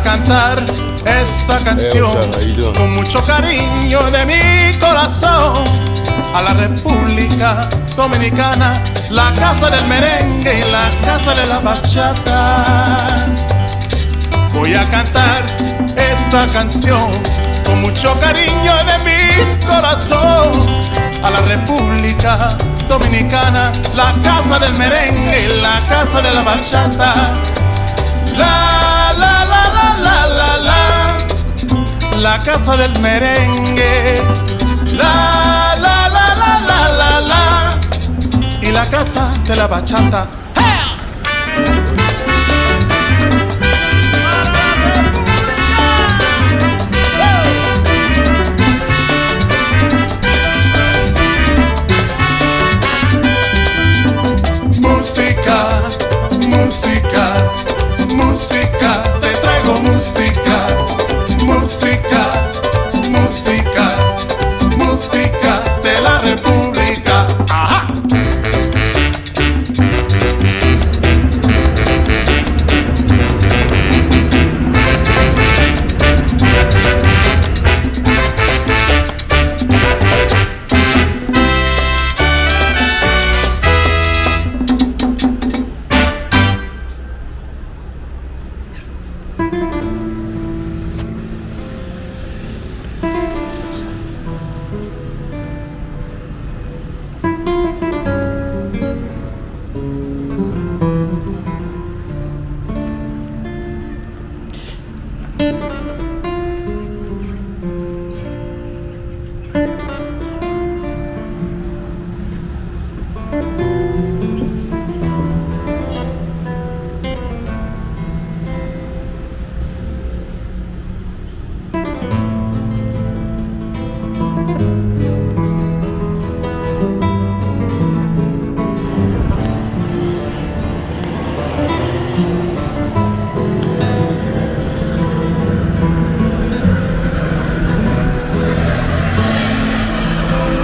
a cantar esta canción con mucho cariño de mi corazón a la República Dominicana, la casa del merengue y la casa de la bachata. Voy a cantar esta canción con mucho cariño de mi corazón a la República Dominicana, la casa del merengue y la casa de la bachata. La, la, la, la, la, la, casa del merengue. La, la, la, la, la, la, la, y la casa de la bachata. Música, música, música, música, música, música de la República.